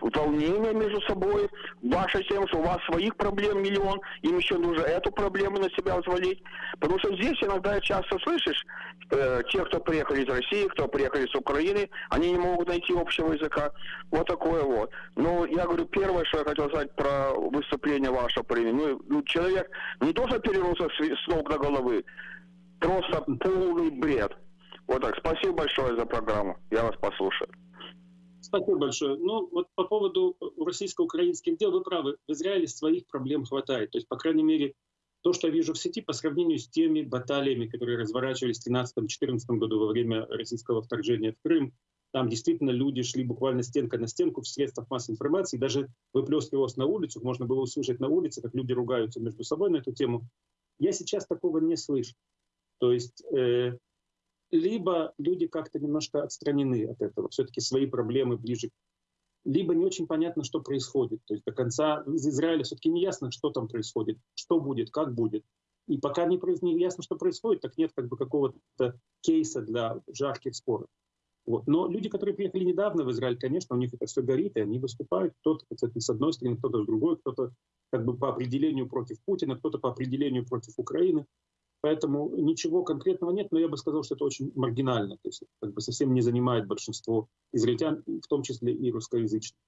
волнения между собой, ваша тем, что у вас своих проблем миллион, им еще нужно эту проблему на себя взвалить. Потому что здесь иногда часто слышишь, э, те, кто приехали из России, кто приехали с Украины, они не могут найти общего языка. Вот такое вот. Но я говорю, первое, что я хотел сказать про выступление вашего премии. Ну, ну, человек не то, что перевернулся с ног до головы, просто полный бред. Вот так. Спасибо большое за программу. Я вас послушаю. Спасибо большое. Ну, вот по поводу российско-украинских дел, вы правы, в Израиле своих проблем хватает. То есть, по крайней мере, то, что я вижу в сети, по сравнению с теми баталиями, которые разворачивались в 2013-2014 году во время российского вторжения в Крым, там действительно люди шли буквально стенка на стенку в средствах массовой информации, даже выплескивалось на улицу, можно было услышать на улице, как люди ругаются между собой на эту тему. Я сейчас такого не слышу. То есть э, либо люди как-то немножко отстранены от этого, все-таки свои проблемы ближе, либо не очень понятно, что происходит. То есть до конца из Израиля все-таки не ясно, что там происходит, что будет, как будет. И пока не, не ясно, что происходит, так нет как бы какого-то кейса для жарких споров. Вот. Но люди, которые приехали недавно в Израиль, конечно, у них это все горит, и они выступают. Кто-то, с одной стороны, кто-то с другой, кто-то как бы по определению против Путина, кто-то по определению против Украины. Поэтому ничего конкретного нет, но я бы сказал, что это очень маргинально, то есть как бы совсем не занимает большинство израильтян, в том числе и русскоязычных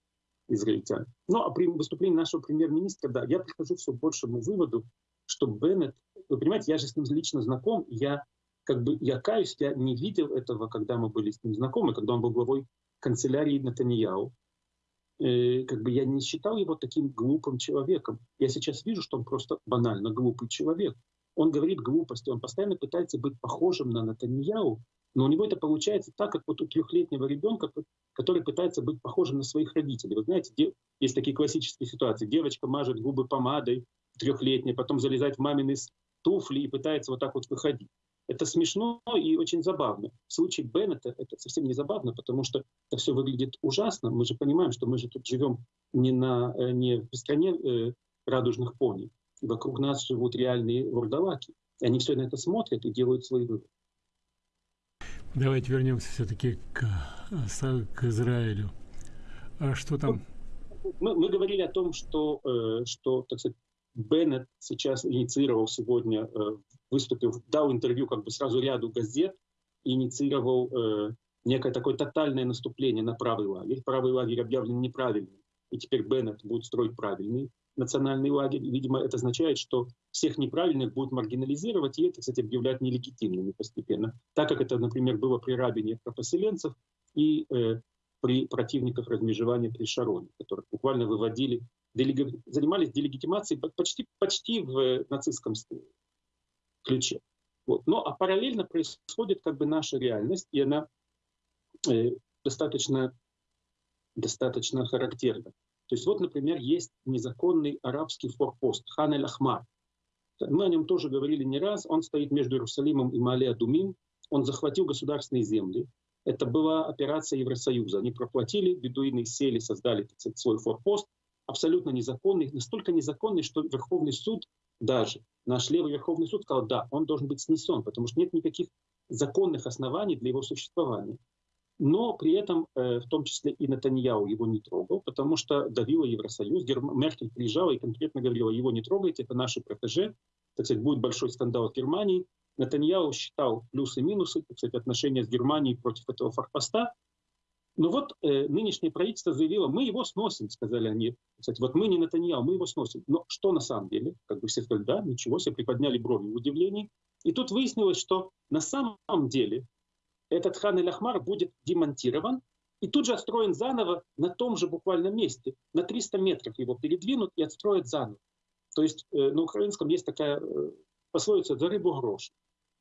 израильтян. Ну, а при выступлении нашего премьер-министра, да, я прихожу все большему выводу, что Беннет, вы понимаете, я же с ним лично знаком, я как бы, я каюсь, я не видел этого, когда мы были с ним знакомы, когда он был главой канцелярии Натаньяу. Э, как бы я не считал его таким глупым человеком. Я сейчас вижу, что он просто банально глупый человек он говорит глупости, он постоянно пытается быть похожим на Натаньяу, но у него это получается так, как вот у трехлетнего ребенка, который пытается быть похожим на своих родителей. Вы знаете, есть такие классические ситуации. Девочка мажет губы помадой трехлетняя, потом залезает в мамины туфли и пытается вот так вот выходить. Это смешно и очень забавно. В случае Беннета это совсем не забавно, потому что это все выглядит ужасно. Мы же понимаем, что мы же тут живем не, на, э, не в стране э, радужных пони, вокруг нас живут реальные вурдалаки. Они все на это смотрят и делают свои выводы. Давайте вернемся все-таки к, к Израилю. А что там? Мы, мы говорили о том, что, э, что так сказать, Беннет сейчас инициировал сегодня, э, выступил, дал интервью как бы сразу ряду газет, инициировал э, некое такое тотальное наступление на правый лагерь. Правый лагерь объявлен неправильным, и теперь Беннет будет строить правильный национальный лагерь. Видимо, это означает, что всех неправильных будут маргинализировать, и это, кстати, объявлять нелегитимными постепенно. Так как это, например, было при Рабине про поселенцев и э, при противниках размежевания при Шароне, которых буквально выводили, делег... занимались делегитимацией почти, почти в нацистском ключе. Вот. Но а параллельно происходит как бы наша реальность, и она э, достаточно, достаточно характерна. То есть вот, например, есть незаконный арабский форпост Хан эль-Ахмар. Мы о нем тоже говорили не раз. Он стоит между Иерусалимом и Мале-Адумим. Он захватил государственные земли. Это была операция Евросоюза. Они проплатили, бедуины сели, создали сказать, свой форпост. Абсолютно незаконный. Настолько незаконный, что Верховный суд даже, наш левый Верховный суд сказал, да, он должен быть снесен, потому что нет никаких законных оснований для его существования но при этом э, в том числе и Натаньяу его не трогал, потому что давила Евросоюз. Герм... Меркель приезжала и конкретно говорила, его не трогайте, это наши протеже, так сказать, будет большой скандал в Германии. Натаньяу считал плюсы и минусы, так сказать, отношения с Германией против этого форпоста. Но вот э, нынешнее правительство заявило, мы его сносим, сказали они. Кстати, вот мы не Натаньяу, мы его сносим. Но что на самом деле? Как бы все сказали, да, ничего, все приподняли брови в удивлении. И тут выяснилось, что на самом деле этот хан Эль-Ахмар будет демонтирован и тут же отстроен заново на том же буквально месте. На 300 метров его передвинут и отстроят заново. То есть э, на украинском есть такая э, пословица «за рыбу грош».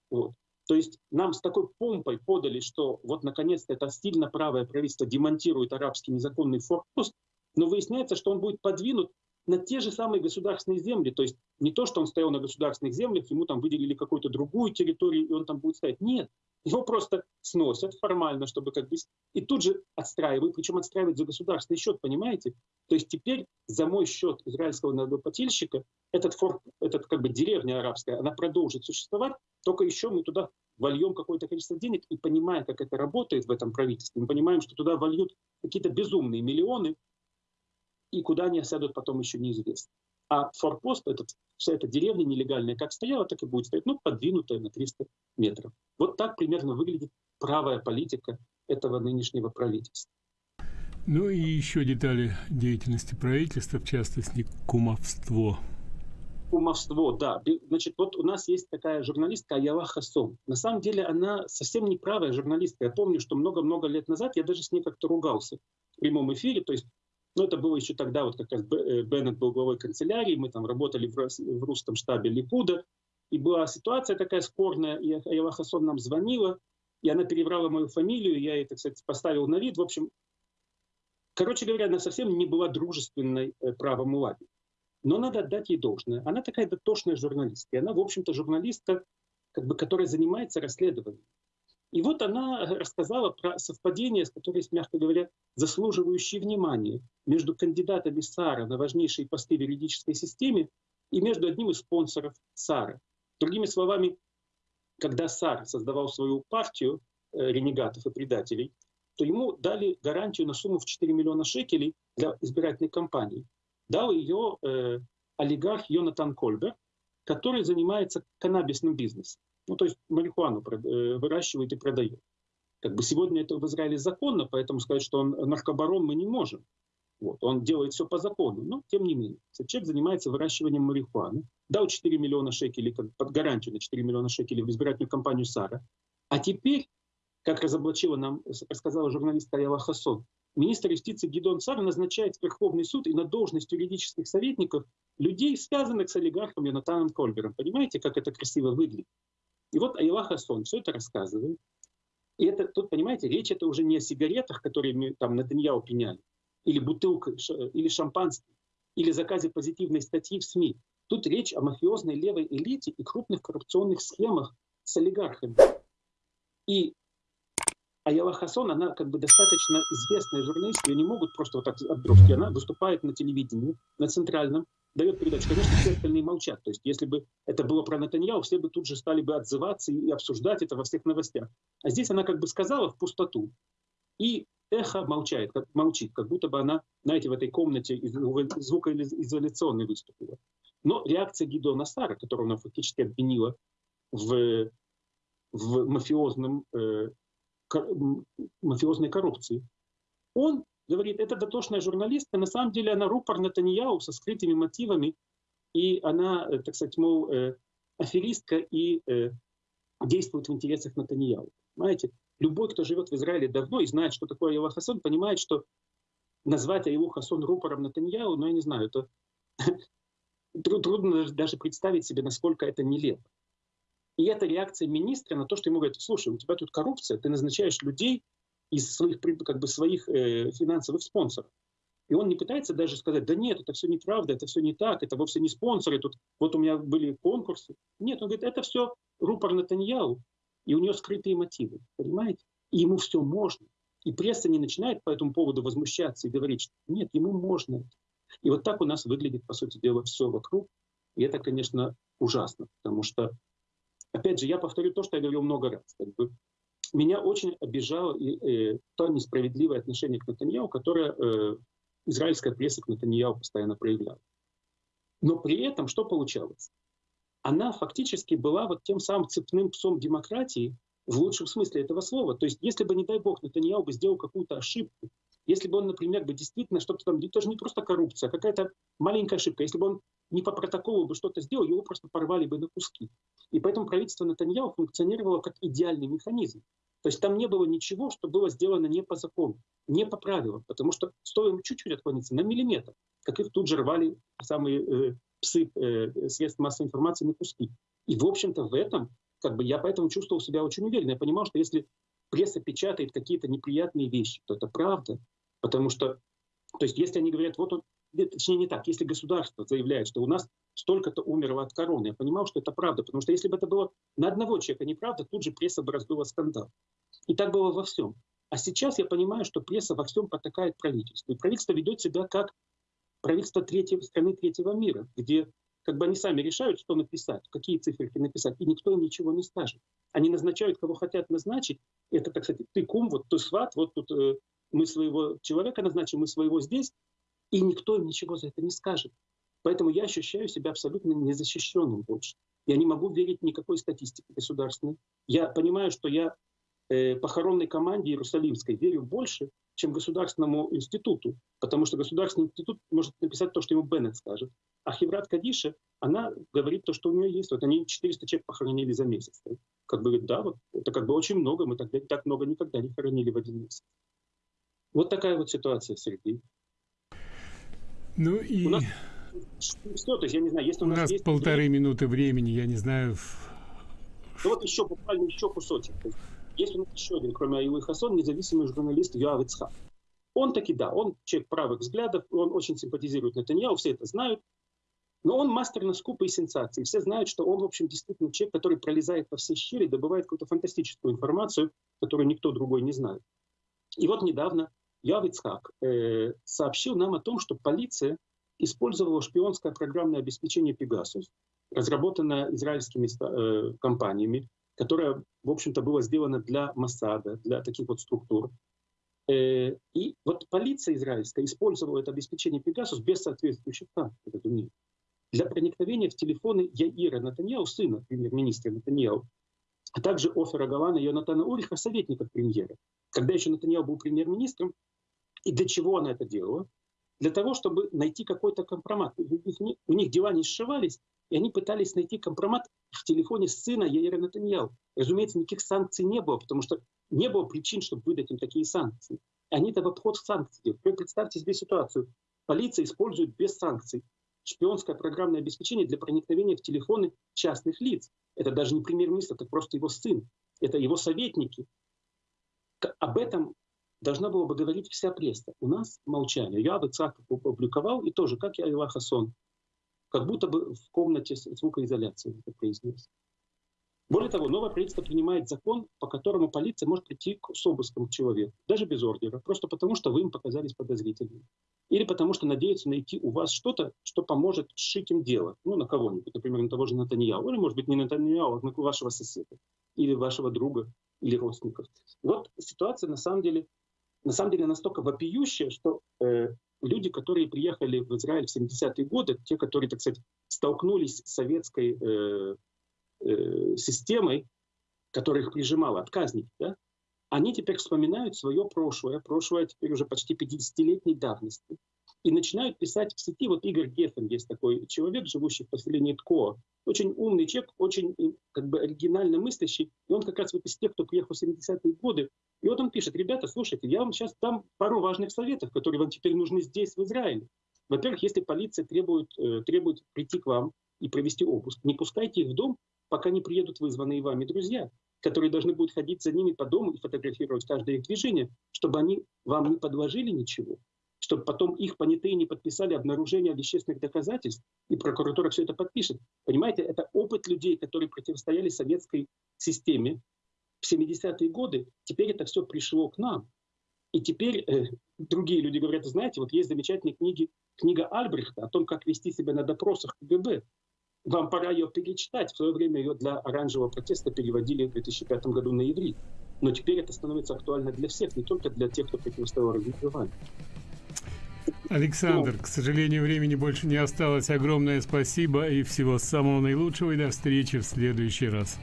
Вот. То есть нам с такой помпой подали, что вот наконец-то это стильно правое правительство демонтирует арабский незаконный форпост, но выясняется, что он будет подвинут на те же самые государственные земли. То есть не то, что он стоял на государственных землях, ему там выделили какую-то другую территорию, и он там будет стоять. Нет, его просто сносят формально, чтобы как бы... И тут же отстраивают, причем отстраивают за государственный счет, понимаете? То есть теперь за мой счет израильского налогоплательщика этот, форт, этот как бы деревня арабская, она продолжит существовать, только еще мы туда вольем какое-то количество денег и понимая, как это работает в этом правительстве, мы понимаем, что туда вольют какие-то безумные миллионы, и куда они осядут потом еще неизвестно. А форпост, этот, вся эта деревня нелегальная, как стояла, так и будет стоять, ну, подвинутая на 300 метров. Вот так примерно выглядит правая политика этого нынешнего правительства. Ну и еще детали деятельности правительства, в частности, кумовство. Кумовство, да. Значит, вот у нас есть такая журналистка Аяла Хасон. На самом деле она совсем не правая журналистка. Я помню, что много-много лет назад я даже с ней как-то ругался в прямом эфире. То есть но это было еще тогда, вот как раз э, Беннет был главой канцелярии, мы там работали в, в русском штабе Ликуда, и была ситуация такая спорная, и Айла Хасон нам звонила, и она перебрала мою фамилию, я ей, так сказать, поставил на вид. В общем, короче говоря, она совсем не была дружественной э, правому лагерю. Но надо отдать ей должное. Она такая дотошная журналистка. И она, в общем-то, журналистка, как бы, которая занимается расследованием. И вот она рассказала про совпадение, с которым, мягко говоря, заслуживающие внимания между кандидатами САРа на важнейшие посты в юридической системе и между одним из спонсоров САРа. Другими словами, когда САР создавал свою партию э, ренегатов и предателей, то ему дали гарантию на сумму в 4 миллиона шекелей для избирательной кампании. Дал ее э, олигарх Йонатан Кольбер, который занимается каннабисным бизнесом. Ну, то есть марихуану э, выращивает и продает. Как бы сегодня это в Израиле законно, поэтому сказать, что он наркобарон, мы не можем. Вот, он делает все по закону, но тем не менее. Человек занимается выращиванием марихуаны, дал 4 миллиона шекелей, под гарантию на 4 миллиона шекелей в избирательную кампанию Сара. А теперь, как разоблачила нам, рассказала журналистка Аяла Хасон, министр юстиции Гидон Сар назначает в Верховный суд и на должность юридических советников людей, связанных с олигархом Йонатаном Кольбером. Понимаете, как это красиво выглядит? И вот Айла Хасон все это рассказывает. И это, тут, понимаете, речь это уже не о сигаретах, которые мы там на Таньяу пеняли, или бутылка, или шампанское, или заказе позитивной статьи в СМИ. Тут речь о мафиозной левой элите и крупных коррупционных схемах с олигархами. И Аяла Хасон, она как бы достаточно известная журналистка, ее не могут просто вот так отбросить. Она выступает на телевидении, на центральном, дает передачу. Конечно, все остальные молчат. То есть если бы это было про Натаньяу, все бы тут же стали бы отзываться и обсуждать это во всех новостях. А здесь она как бы сказала в пустоту. И эхо молчает, как, молчит, как будто бы она, знаете, в этой комнате звукоизоляционной выступила. Но реакция Гидона Сара, которую она фактически обвинила в, в мафиозном э, мафиозной коррупции. Он говорит, это дотошная журналистка, на самом деле она рупор Натаньяу со скрытыми мотивами, и она, э, так сказать, мол, э, аферистка и э, действует в интересах Натаньяу. Понимаете? Любой, кто живет в Израиле давно и знает, что такое Ела Хасон, понимает, что назвать Аилу Хасон рупором Натаньяу, ну, я не знаю, это трудно даже представить себе, насколько это нелепо. И это реакция министра на то, что ему говорят, слушай, у тебя тут коррупция, ты назначаешь людей из своих, как бы, своих э, финансовых спонсоров. И он не пытается даже сказать, да нет, это все неправда, это все не так, это вовсе не спонсоры, тут вот у меня были конкурсы. Нет, он говорит, это все рупор Натаньяу, и у него скрытые мотивы, понимаете? И ему все можно. И пресса не начинает по этому поводу возмущаться и говорить, что нет, ему можно. И вот так у нас выглядит, по сути дела, все вокруг. И это, конечно, ужасно, потому что, опять же, я повторю то, что я говорил много раз. Как бы, меня очень обижало и, э, то несправедливое отношение к Натаньяу, которое э, израильская пресса к Натаньяу постоянно проявляла. Но при этом что получалось? Она фактически была вот тем самым цепным псом демократии в лучшем смысле этого слова. То есть если бы, не дай бог, Натаньяу бы сделал какую-то ошибку, если бы он, например, бы действительно что-то там, тоже не просто коррупция, а какая-то маленькая ошибка, если бы он не по протоколу бы что-то сделал, его просто порвали бы на куски. И поэтому правительство Натаньяу функционировало как идеальный механизм. То есть там не было ничего, что было сделано не по закону, не по правилам, потому что стоило чуть-чуть отклониться на миллиметр, как их тут же рвали самые э, псы э, средств массовой информации на куски. И, в общем-то, в этом, как бы я поэтому чувствовал себя очень уверенно. Я понимал, что если пресса печатает какие-то неприятные вещи, то это правда. Потому что, то есть если они говорят, вот он, точнее не так, если государство заявляет, что у нас столько-то умерло от короны, я понимал, что это правда, потому что если бы это было на одного человека неправда, тут же пресса бы раздула скандал. И так было во всем. А сейчас я понимаю, что пресса во всем потакает правительству. И правительство ведет себя как правительство третьего, страны третьего мира, где как бы они сами решают, что написать, какие циферки написать, и никто им ничего не скажет. Они назначают, кого хотят назначить. Это, так сказать, ты кум, вот ты сват, вот тут э, мы своего человека назначим, мы своего здесь, и никто им ничего за это не скажет. Поэтому я ощущаю себя абсолютно незащищенным больше. Я не могу верить никакой статистике государственной. Я понимаю, что я э, похоронной команде Иерусалимской верю больше, чем государственному институту, потому что государственный институт может написать то, что ему Беннет скажет. А Хеврат Кадиша, она говорит то, что у нее есть. Вот они 400 человек похоронили за месяц. Как бы говорит, да, вот это как бы очень много, мы тогда так много никогда не хоронили в один месяц. Вот такая вот ситуация, Сергей. Ну и... У нас все, то есть я не знаю, если у, у нас, есть полторы минуты времени, я не знаю. Ну вот еще буквально еще кусочек. Есть у нас еще один, кроме Аюлы Хасон, независимый журналист Юав Ицхак. Он таки, да, он человек правых взглядов, он очень симпатизирует Натаньяу, все это знают. Но он мастер на скупы и сенсации. Все знают, что он, в общем, действительно человек, который пролезает во все щели, добывает какую-то фантастическую информацию, которую никто другой не знает. И вот недавно Явицхак э, сообщил нам о том, что полиция использовала шпионское программное обеспечение Pegasus, разработанное израильскими э, компаниями, которое, в общем-то, было сделано для Масада, для таких вот структур. Э, и вот полиция израильская использовала это обеспечение Pegasus без соответствующих разумеется, для проникновения в телефоны Яира Натаньяу, сына премьер-министра Натаньяу, а также Офера Галана и Йонатана Уриха, советников премьера. Когда еще Натаньяу был премьер-министром, и для чего она это делала? Для того, чтобы найти какой-то компромат. У них, дела не сшивались, и они пытались найти компромат в телефоне сына Яира Натаньяу. Разумеется, никаких санкций не было, потому что не было причин, чтобы выдать им такие санкции. Они это в обход санкций делают. Представьте себе ситуацию. Полиция использует без санкций шпионское программное обеспечение для проникновения в телефоны частных лиц. Это даже не премьер-министр, это просто его сын. Это его советники. Об этом должна была бы говорить вся пресса. У нас молчание. Я бы Цаков опубликовал, и тоже, как я Ила Хасон, как будто бы в комнате звукоизоляции это произнес. Более того, новое правительство принимает закон, по которому полиция может прийти к, с обыском к человеку, даже без ордера, просто потому, что вы им показались подозрительными. Или потому, что надеются найти у вас что-то, что поможет сшить им дело. Ну, на кого-нибудь, например, на того же Натаньяу. Или, может быть, не Натаньяу, а на вашего соседа. Или вашего друга, или родственников. Вот ситуация, на самом деле, на самом деле настолько вопиющая, что э, люди, которые приехали в Израиль в 70-е годы, те, которые, так сказать, столкнулись с советской э, э, системой, которая их прижимала, отказники, да, они теперь вспоминают свое прошлое, прошлое теперь уже почти 50-летней давности, и начинают писать в сети. Вот Игорь Геффен есть такой человек, живущий в поселении Тко. Очень умный человек, очень как бы оригинально мыслящий. И он как раз вот из тех, кто приехал в 70-е годы. И вот он пишет, ребята, слушайте, я вам сейчас дам пару важных советов, которые вам теперь нужны здесь, в Израиле. Во-первых, если полиция требует, э, требует прийти к вам и провести обыск, не пускайте их в дом, пока не приедут вызванные вами друзья, которые должны будут ходить за ними по дому и фотографировать каждое их движение, чтобы они вам не подложили ничего, чтобы потом их понятые не подписали обнаружение вещественных доказательств, и прокуратура все это подпишет. Понимаете, это опыт людей, которые противостояли советской системе в 70-е годы. Теперь это все пришло к нам. И теперь э, другие люди говорят, знаете, вот есть замечательные книги, книга Альбрехта о том, как вести себя на допросах КГБ. Вам пора ее перечитать. В свое время ее для оранжевого протеста переводили в 2005 году на иврит. Но теперь это становится актуально для всех, не только для тех, кто противостоял размежеванию. Александр, к сожалению, времени больше не осталось. Огромное спасибо и всего самого наилучшего и до встречи в следующий раз.